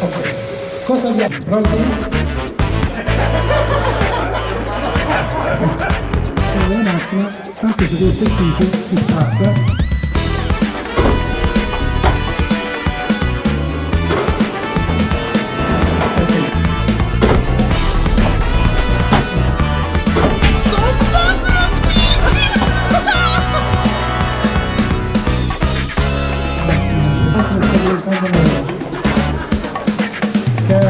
Ok, cosa abbiamo? Pronti? Solo un attimo, anche se questo è il si spacca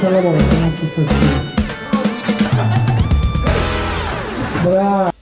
それはもう、本当に。そりゃあ。